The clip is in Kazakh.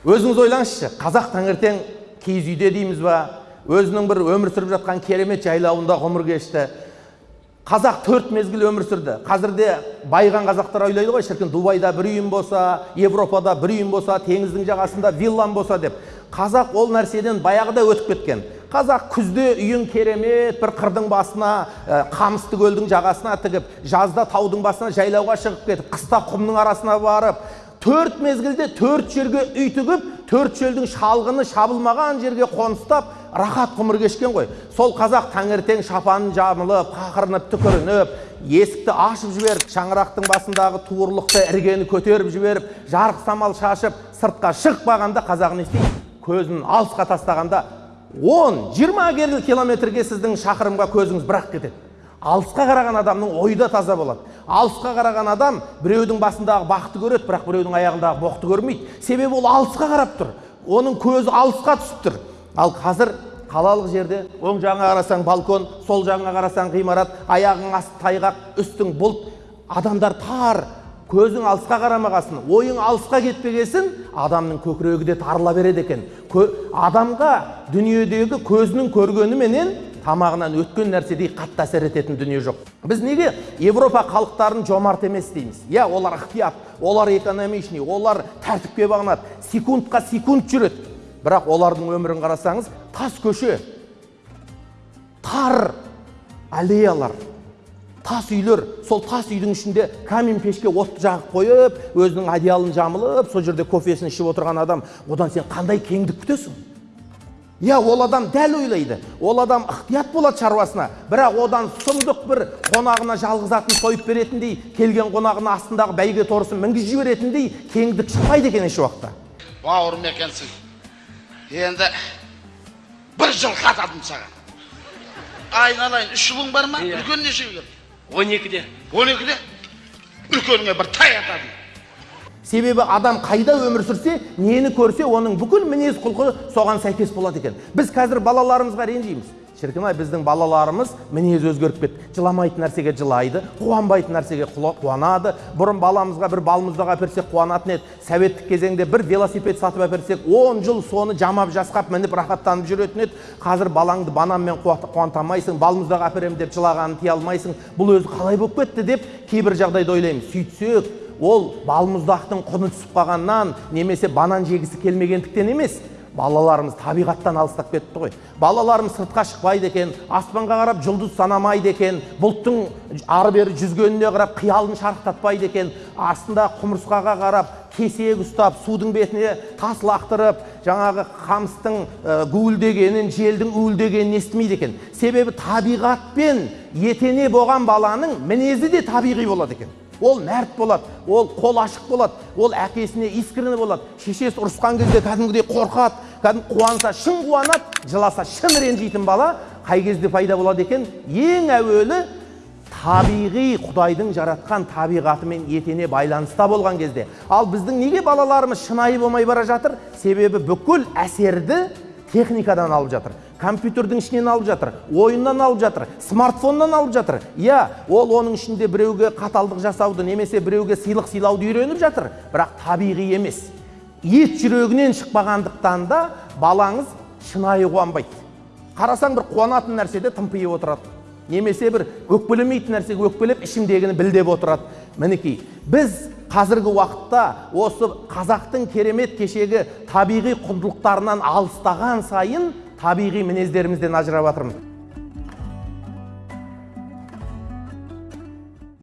өзіңіз ойлаңызшы қазақ таңертең киіз үйде дейміз ба? Өзінің бір өмір сүріп жатқан керемет жайлауында ғұмыр кешті. Қазақ төрт мезгіл өмір сүрді. Қазірде байыған қазақтар ойлайды ғой шіркін дубайда бір үйім болса европада бір үйім болса теңіздің жағасында виллам болса деп. Қазақ ол нәрседен баяғыда өтіп кеткен. Қазақ күзде үйін керемет бір қырдың басына ә, қамысты көлдің жағасына тігіп жазда таудың басына жайлауға шығып кетіп қыста құмның арасына барып төрт мезгілде төрт жерге үй тігіп төрт желдің шалғыны шабылмаған жерге қоныстап рахат ғұмыр кешкен ғой. Сол қазақ таңертең шапанын жамылып қақырынып түкірініп есікті ашып жіберіп шаңырақтың басындағы туырлықты іргені көтеріп жіберіп жарық самал шашып сыртқа шықпағанда қазақ не істейді? Көзін алысқа тастағанда он жиырма километрге сіздің шақырымға көзіңіз бірақ кетеді. Алысқа қараған адамның ойы да таза болады. Алысқа қараған адам біреудің басындағы бақты көреді бірақ біреудің аяғындағы боқты көрмейді. Себебі ол алысқа қарап тұр. Оның көзі алысқа түсіп тұр. Ал қазір қалалық жерде оң жағыңа қарасаң балкон сол жағыңа қарасаң ғимарат аяғың асты тайғақ үстің бұлт. Адамдар тар. Көзің алысқа қарамағасын ойың алысқа кетпегесін адамның көкірегі де тарыла береді екен. Адамға дүниедегі көзінің көргеніменен тамағынан өткен нәрседей қатты әсер ететін дүние жоқ. Біз неге европа халықтарын жомарт емес дейміз? Иә олар ықтият олар экономичный олар тәртіпке бағынады секундқа секунд жүреді. Бірақ олардың өмірін қарасаңыз тас көше тар аллеялар тас үйлер сол тас үйдің ішінде камин пешке отты жағып қойып өзінің одеялын жамылып сол жерде кофесін ішіп отырған адам одан сен қандай кеңдік күтесің? Иә ол адам дәл ойлайды ол адам ықтият болады шаруасына бірақ одан сұмдық бір қонағына жалғыз атын сойып беретіндей келген қонағына астындағы бәйге торысын мінгізіп жіберетіндей кеңдік шықпайды екен еш уақытта бауырым екенсің енді бір жылқы атадым саған айналайын үш ұлың бар ма үлкен нешеге келді он екіде он екіде үлкеніңе бір тай атадым себебі адам қайда өмір сүрсе нені көрсе оның бүкіл мінез құлқы соған сәйкес болады екен. Біз қазір балаларымызға ренжиміз. Шіркін ай біздің балаларымыз мінезі өзгеріп кетті. Жыламайтын нәрсеге жылайды қуанбайтын нәрсеге қуанады. Бұрын баламызға бір балмұздақ әперсек қуанатын еді. Советтік кезеңде бір велосипед сатып әперсек он жыл соны жамап жасқап мініп рахаттанып жүретін еді. Қазір балаңды бананмен қуанта алмайсың балмұздақ әперемін деп жылағанын тия алмайсың. Бұл өзі қалай болып кетті деп кейбір жағдайда ойлаймыз. Сөйтсек ол балмұздақтың құны түсіп қалғаннан немесе банан жегісі келмегендіктен емес балаларымыз табиғаттан алыстап кетті ғой. Балаларымыз сыртқа шықпайды екен аспанға қарап жұлдыз санамайды екен бұлттың ары бері жүзгеніне қарап қиялын шарықтатпайды екен. Астында құмырсқаға қарап кесек ұстап судың бетіне тас лақтырып жаңағы қамыстың гуілдегенін желдің уілдегенін естімейді екен. Себебі табиғатпен етене болған баланың мінезі де табиғи болады екен. Ол мәрт болады ол қол ашық болады ол әкесіне искренне болады. Шешесі ұрысқан кезде кәдімгідей қорқады кәдімгі қуанса шын қуанады жыласа шын ренжитін бала қай кезде пайда болады екен? Ең әуелі табиғи құдайдың жаратқан табиғатымен етене байланыста болған кезде. Ал біздің неге балаларымыз шынайы болмай бара жатыр? Себебі бүкіл әсерді техникадан алып жатыр. Компьютердің ішінен алып жатыр ойыннан алып жатыр смартфоннан алып жатыр. Иә ол оның ішінде біреуге қаталдық жасауды немесе біреуге сыйлық сыйлауды үйреніп жатыр. Бірақ табиғи емес. Ет жүрегінен шықпағандықтан да балаңыз шынайы қуанбайды. Қарасаң бір қуанатын нәрседе тымпиып отырады. Немесе бір өкпелемейтін нәрсеге өкпелеп ішімдегіні білдеп отырады. Мінекей біз қазіргі уақытта осы қазақтың керемет кешегі табиғи құндылықтарынан алыстаған сайын табиғи мінездерімізден ажырап жатырмыз